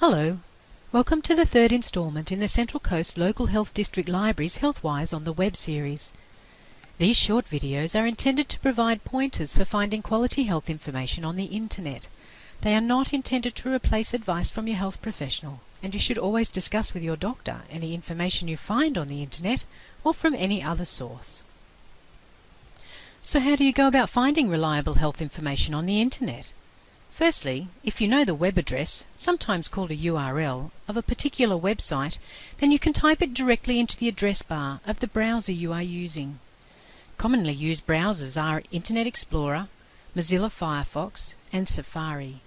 Hello, welcome to the third instalment in the Central Coast Local Health District Library's Healthwise on the Web series. These short videos are intended to provide pointers for finding quality health information on the internet. They are not intended to replace advice from your health professional, and you should always discuss with your doctor any information you find on the internet or from any other source. So how do you go about finding reliable health information on the internet? Firstly, if you know the web address, sometimes called a URL, of a particular website, then you can type it directly into the address bar of the browser you are using. Commonly used browsers are Internet Explorer, Mozilla Firefox and Safari.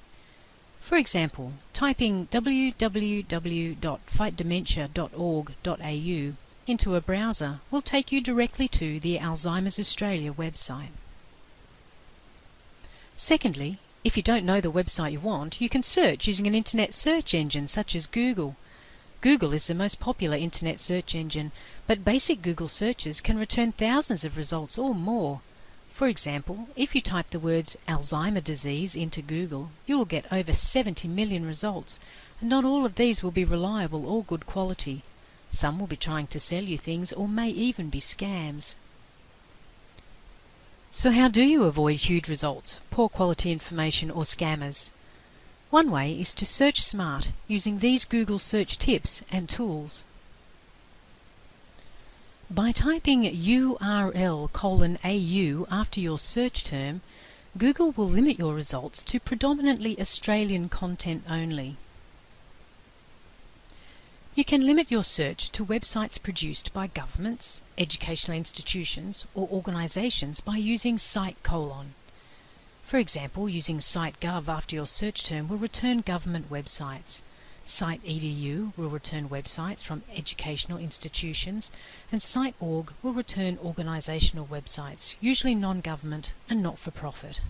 For example, typing www.fightdementia.org.au into a browser will take you directly to the Alzheimer's Australia website. Secondly, if you don't know the website you want, you can search using an internet search engine such as Google. Google is the most popular internet search engine, but basic Google searches can return thousands of results or more. For example, if you type the words Alzheimer disease into Google, you will get over 70 million results, and not all of these will be reliable or good quality. Some will be trying to sell you things or may even be scams. So how do you avoid huge results, poor quality information or scammers? One way is to search smart using these Google search tips and tools. By typing URL colon AU after your search term, Google will limit your results to predominantly Australian content only. You can limit your search to websites produced by governments, educational institutions or organisations by using site colon. For example, using SiteGov after your search term will return government websites. SiteEDU will return websites from educational institutions and SiteOrg will return organisational websites, usually non-government and not-for-profit.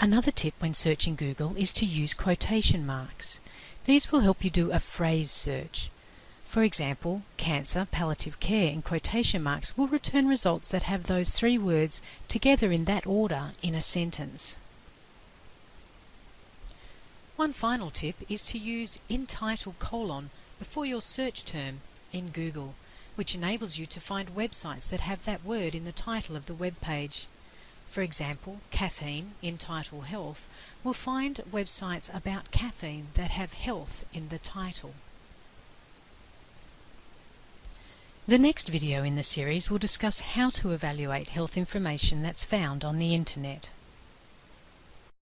Another tip when searching Google is to use quotation marks. These will help you do a phrase search. For example, cancer, palliative care in quotation marks will return results that have those three words together in that order in a sentence. One final tip is to use in title colon before your search term in Google, which enables you to find websites that have that word in the title of the web page. For example, caffeine in title health will find websites about caffeine that have health in the title. The next video in the series will discuss how to evaluate health information that's found on the internet.